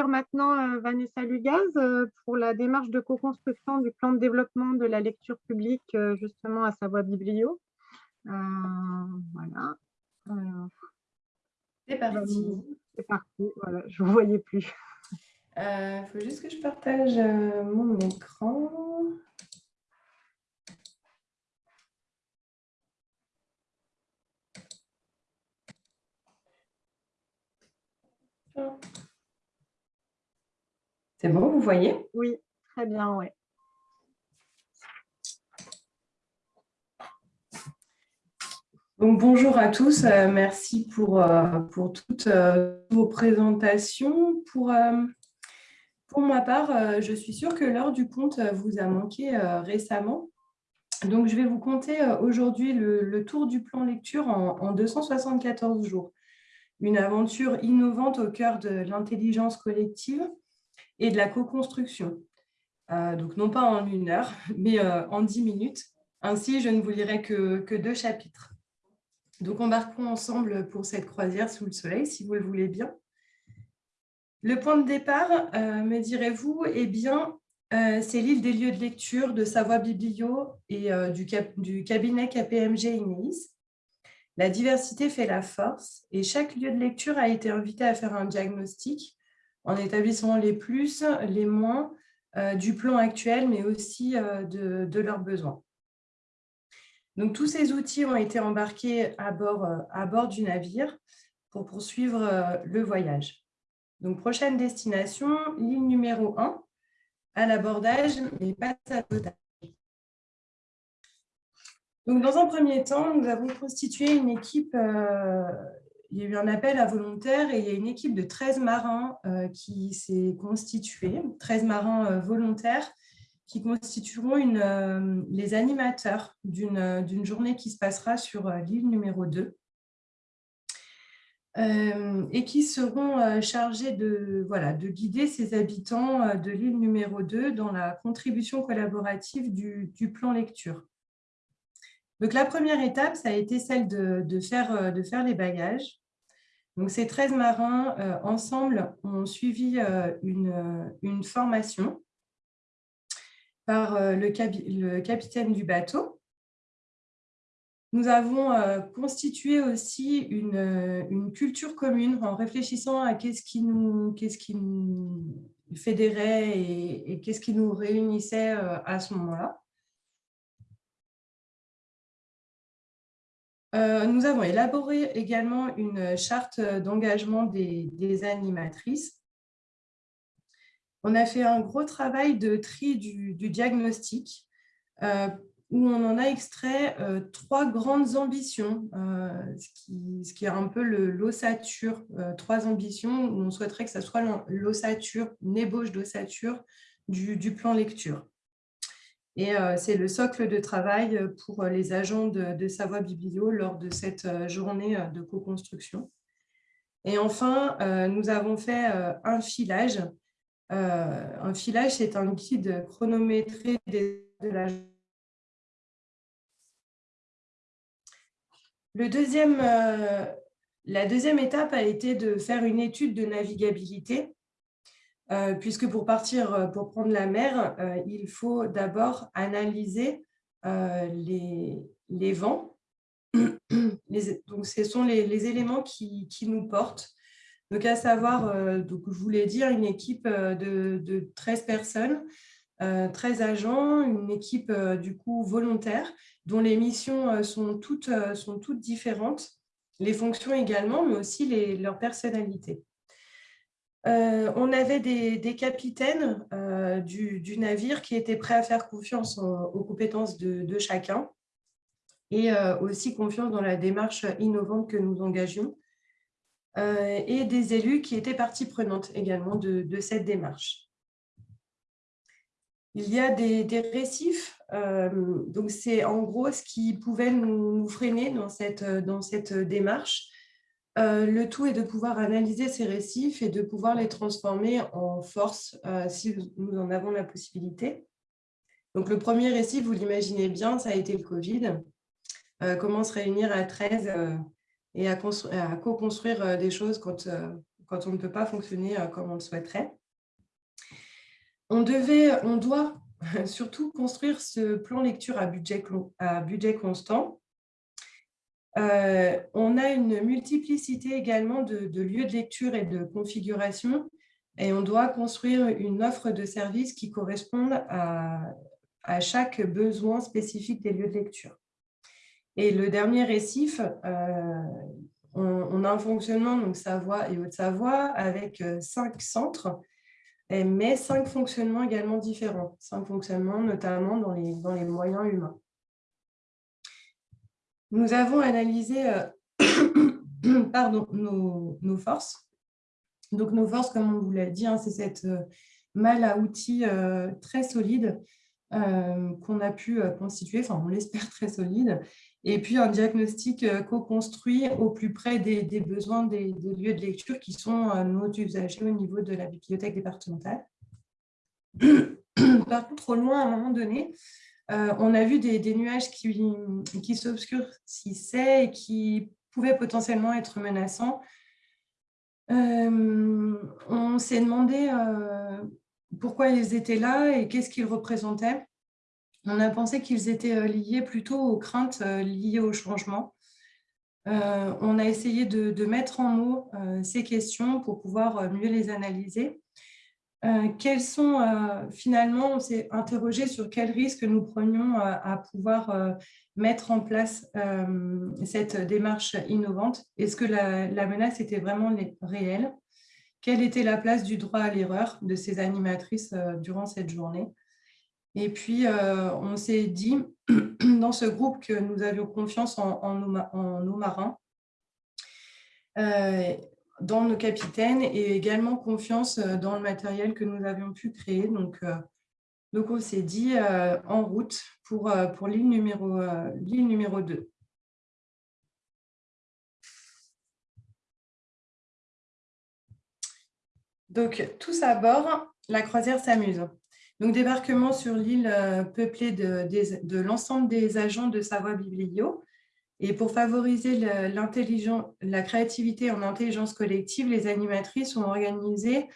accueillir maintenant euh, Vanessa Lugaz euh, pour la démarche de co-construction du plan de développement de la lecture publique euh, justement à Savoie Biblio. voilà. C'est parti. C'est parti, voilà, je ne vous voyais plus. Il faut juste que je partage mon écran. C'est bon, vous voyez? Oui, très bien, oui. Donc, bonjour à tous, euh, merci pour, euh, pour toutes euh, vos présentations. Pour, pour ma part, je suis sûre que l'heure du compte vous a manqué récemment. Donc, je vais vous compter aujourd'hui le, tour du plan lecture en, en 274 jours une aventure innovante au cœur de l'intelligence collective et de la co-construction. Euh, donc, non pas en une heure, mais euh, en dix minutes. Ainsi, je ne vous lirai que, deux chapitres. Donc, embarquons ensemble pour cette croisière sous le soleil, si vous le voulez bien. Le point de départ, euh, me direz-vous, eh bien, c'est l'île des lieux de lecture de Savoie Biblio et du, du, cabinet KPMG INEIS. La diversité fait la force et chaque lieu de lecture a été invité à faire un diagnostic en établissant les plus, les moins euh, du plan actuel, mais aussi euh, de, leurs besoins. Donc, tous ces outils ont été embarqués à bord, euh, du navire pour poursuivre le voyage. Donc, prochaine destination, ligne numéro 1, à l'abordage, mais pas à l'abordage. Donc, dans un premier temps, nous avons constitué une équipe, il y a eu un appel à volontaires et il y a une équipe de 13 marins euh, qui s'est constituée, 13 marins euh, volontaires qui constitueront une, les animateurs d'une journée qui se passera sur l'île numéro 2 et qui seront chargés de, guider ces habitants de l'île numéro 2 dans la contribution collaborative du, plan lecture. Donc, la première étape, ça a été celle euh, de faire les bagages. Donc, ces 13 marins, euh, ensemble, ont suivi euh, une, formation par le, capitaine du bateau. Nous avons constitué aussi une, culture commune en réfléchissant à qu'est-ce qui qui nous fédérait et qu'est-ce qui nous réunissait à ce moment-là. Euh, nous avons élaboré également une charte d'engagement des, animatrices. On a fait un gros travail de tri du, diagnostic euh, où on en a extrait euh, trois grandes ambitions, ce qui, est un peu l'ossature, trois ambitions où on souhaiterait que ce soit l'ossature, une ébauche d'ossature du plan lecture. Et euh, c'est le socle de travail pour les agents de, Savoie Biblio lors de cette euh, journée euh, de co-construction. Et enfin, nous avons fait un filage. un filage, c'est un guide chronométré de la Le deuxième, la deuxième étape a été de faire une étude de navigabilité euh, puisque pour partir, euh, pour prendre la mer, euh, il faut d'abord analyser les, vents. donc, ce sont les, éléments qui, nous portent. Donc, à savoir, donc, je voulais dire, une équipe de, de 13 personnes, 13 agents, une équipe du coup volontaire, dont les missions sont toutes, sont toutes différentes, les fonctions également, mais aussi les, leur personnalité. Euh, on avait des, capitaines euh, du, navire qui étaient prêts à faire confiance aux compétences de, chacun et euh, aussi confiance dans la démarche innovante que nous engagions et des élus qui étaient partie prenante également de, cette démarche. Il y a des, récifs, donc c'est en gros ce qui pouvait nous, freiner dans cette démarche euh, le tout est de pouvoir analyser ces récifs et de pouvoir les transformer en force euh, si nous en avons la possibilité. Donc, le premier récif, vous l'imaginez bien, ça a été le Covid. Euh, comment se réunir à 13 et à, co-construire des choses quand, quand on ne peut pas fonctionner comme on le souhaiterait. On, devait, on doit surtout construire ce plan lecture à budget, à budget constant. On a une multiplicité également de, lieux de lecture et de configuration et on doit construire une offre de services qui corresponde à, chaque besoin spécifique des lieux de lecture. Et le dernier récif, euh, on, a un fonctionnement, donc Savoie et Haute-Savoie, avec euh, cinq centres, mais cinq fonctionnements également différents. Cinq fonctionnements, notamment dans les moyens humains. Nous avons analysé euh, pardon, nos, forces. Donc, nos forces, comme on vous l'a dit, hein, c'est cette malle à outils très solide qu'on a pu constituer, enfin, on l'espère très solide, et puis un diagnostic euh, co-construit au plus près des, besoins des, lieux de lecture qui sont euh, nos usagers au niveau de la bibliothèque départementale. Par contre, au loin, à un moment donné, euh, on a vu des, nuages qui, qui s'obscurcissaient et qui pouvaient potentiellement être menaçants. on s'est demandé pourquoi ils étaient là et qu'est-ce qu'ils représentaient on a pensé qu'ils étaient euh, liés plutôt aux craintes euh, liées au changement. Euh, on a essayé de, mettre en mots ces questions pour pouvoir mieux les analyser. Quels sont, finalement, on s'est interrogé sur quels risques nous prenions à pouvoir mettre en place cette démarche innovante? Est-ce que la, menace était vraiment réelle? Quelle était la place du droit à l'erreur de ces animatrices durant cette journée? Et puis, euh, on s'est dit dans ce groupe que nous avions confiance en, nos, marins, euh, dans nos capitaines et également confiance euh, dans le matériel que nous avions pu créer. Donc, donc on s'est dit en route pour, l'île numéro, numéro 2. Donc, tous à bord, la croisière s'amuse. Donc, débarquement sur l'île euh, peuplée de, l'ensemble des agents de Savoie Biblio. Et pour favoriser la créativité en intelligence collective, les animatrices ont organisé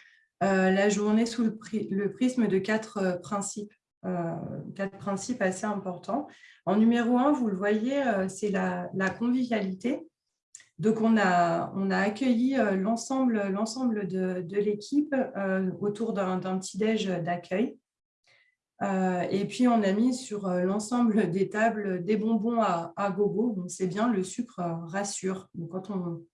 euh, la journée sous le, prisme de quatre euh, principes, quatre principes assez importants. En numéro un, vous le voyez, c'est la, convivialité. Donc, on a, accueilli l'ensemble de, de l'équipe autour d'un petit-déj d'accueil. Euh, et puis, on a mis sur euh, l'ensemble des tables des bonbons à, gogo. Donc, c'est bien, le sucre euh, rassure. Donc, quand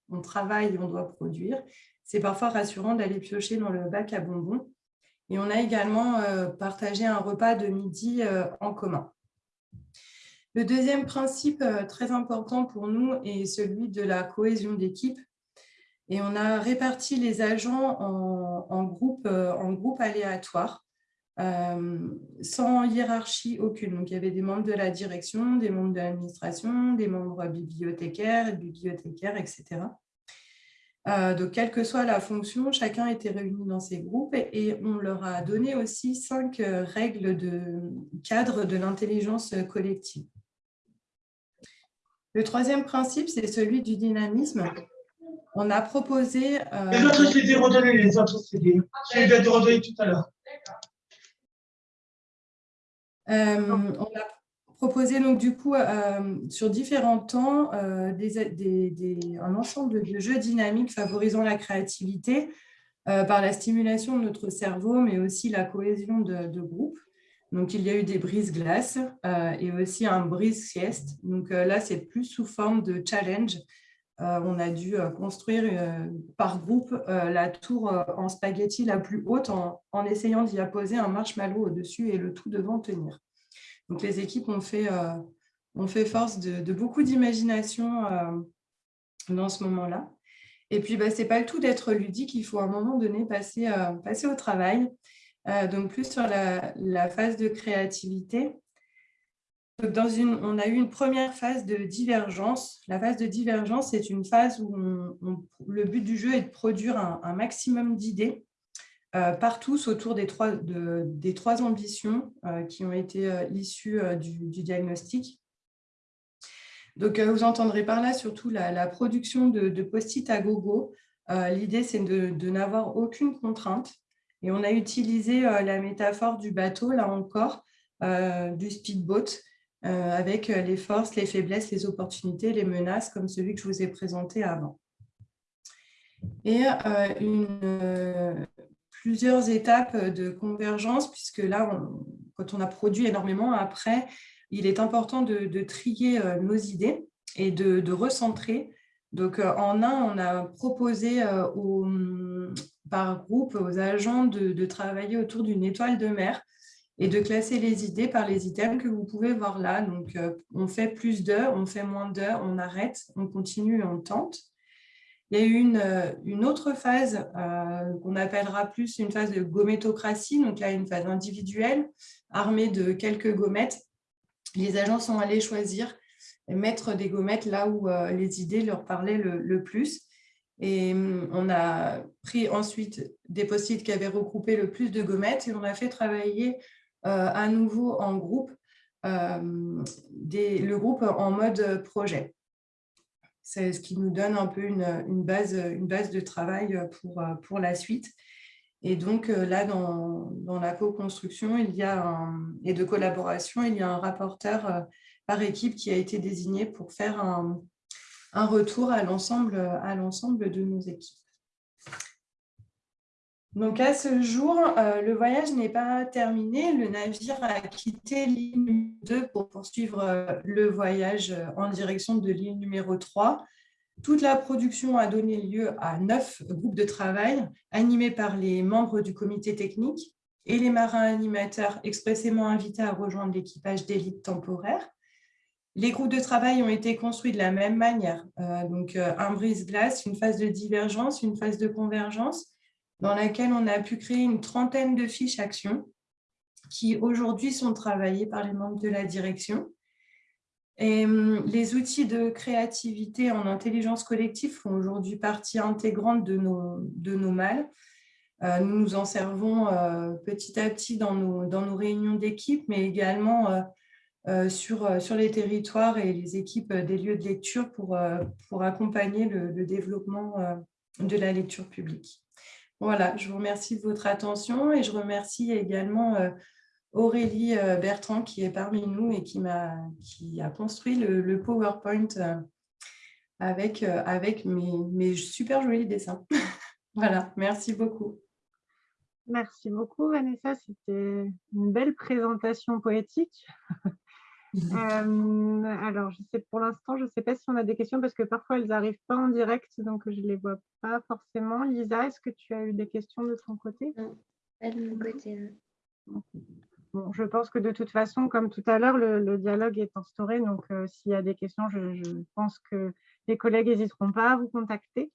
on, travaille et on doit produire, c'est parfois rassurant d'aller piocher dans le bac à bonbons. Et on a également partagé un repas de midi en commun. Le deuxième principe très important pour nous est celui de la cohésion d'équipe. Et on a réparti les agents en, groupes aléatoires sans hiérarchie aucune. Donc, il y avait des membres de la direction, des membres de l'administration, des membres bibliothécaires, bibliothécaires, etc. Euh, donc, quelle que soit la fonction, chacun était réuni dans ces groupes et on leur a donné aussi cinq euh, règles de cadre de l'intelligence collective. Le troisième principe, c'est celui du dynamisme. On a proposé… Les autres CD, redonnez les autres. Je redonner tout à l'heure. Euh, on a proposé donc du coup euh, sur différents temps euh, un ensemble de jeux dynamiques favorisant la créativité par la stimulation de notre cerveau, mais aussi la cohésion de, groupe. Donc, il y a eu des brises-glaces et aussi un brise-sieste. Donc là, c'est plus sous forme de challenge. On a dû construire par groupe la tour en spaghetti la plus haute en, essayant d'y apposer un marshmallow au-dessus et le tout devant tenir. Donc, les équipes ont fait, euh, fait force de, beaucoup d'imagination euh, dans ce moment-là. Et puis, bah, ce n'est pas le tout d'être ludique, il faut à un moment donné passer, euh, passer au travail. donc, plus sur la, phase de créativité. On a eu une première phase de divergence. La phase de divergence, c'est une phase où le but du jeu est de produire un maximum d'idées euh, partout autour des trois, ambitions euh, qui ont été euh, issues du, diagnostic. Donc, vous entendrez par là surtout la, production de, post-it à gogo L'idée, c'est de, n'avoir aucune contrainte. Et on a utilisé la métaphore du bateau, là encore, du speedboat, avec les forces, les faiblesses, les opportunités, les menaces, comme celui que je vous ai présenté avant. Et une, plusieurs étapes de convergence, puisque là, quand on a produit énormément, après, il est important de, trier euh, nos idées et de, recentrer. Donc, euh, en un, on a proposé euh, par groupe aux agents de, travailler autour d'une étoile de mer et de classer les idées par les items que vous pouvez voir là. Donc, on fait plus d'heures, on fait moins d'heures, on arrête, on continue, on tente. Il y a eu une, autre phase qu'on appellera plus une phase de gométocratie, donc là, une phase individuelle, armée de quelques gommettes les agents sont allés choisir et mettre des gommettes là où euh, les idées leur parlaient le, plus. Et hum, on a pris ensuite des post-it qui avaient regroupé le plus de gommettes et on a fait travailler euh, à nouveau en groupe, euh, le groupe en mode projet. C'est ce qui nous donne un peu une, base, de travail pour, la suite. Et donc euh, là, dans, la co-construction et de collaboration, il y a un rapporteur euh, par équipe qui a été désigné pour faire un, retour à l'ensemble de nos équipes. Donc à ce jour, euh, le voyage n'est pas terminé. Le navire a quitté l'île 2 pour poursuivre le voyage en direction de l'île numéro 3 toute la production a donné lieu à neuf groupes de travail animés par les membres du comité technique et les marins animateurs expressément invités à rejoindre l'équipage d'élite temporaire. Les groupes de travail ont été construits de la même manière, euh, donc euh, un brise-glace, une phase de divergence, une phase de convergence, dans laquelle on a pu créer une trentaine de fiches actions qui aujourd'hui sont travaillées par les membres de la direction. Et hum, les outils de créativité en intelligence collective font aujourd'hui partie intégrante de nos, de nos mâles. Euh, nous nous en servons euh, petit à petit dans nos, dans nos réunions d'équipe, mais également euh, sur, sur les territoires et les équipes des lieux de lecture pour, pour accompagner le, le développement de la lecture publique. Voilà, je vous remercie de votre attention et je remercie également Aurélie euh, Bertrand qui est parmi nous et qui, a, construit le, PowerPoint euh, avec, euh, avec mes, mes super jolis dessins. voilà, merci beaucoup. Merci beaucoup Vanessa, c'était une belle présentation poétique. alors, je sais, pour l'instant, je ne sais pas si on a des questions parce que parfois elles n'arrivent pas en direct, donc je ne les vois pas forcément. Lisa, est-ce que tu as eu des questions de ton côté? Non, pas de mon côté je pense que de toute façon, comme tout à l'heure, le, dialogue est instauré. Donc, euh, s'il y a des questions, je, pense que les collègues n'hésiteront pas à vous contacter.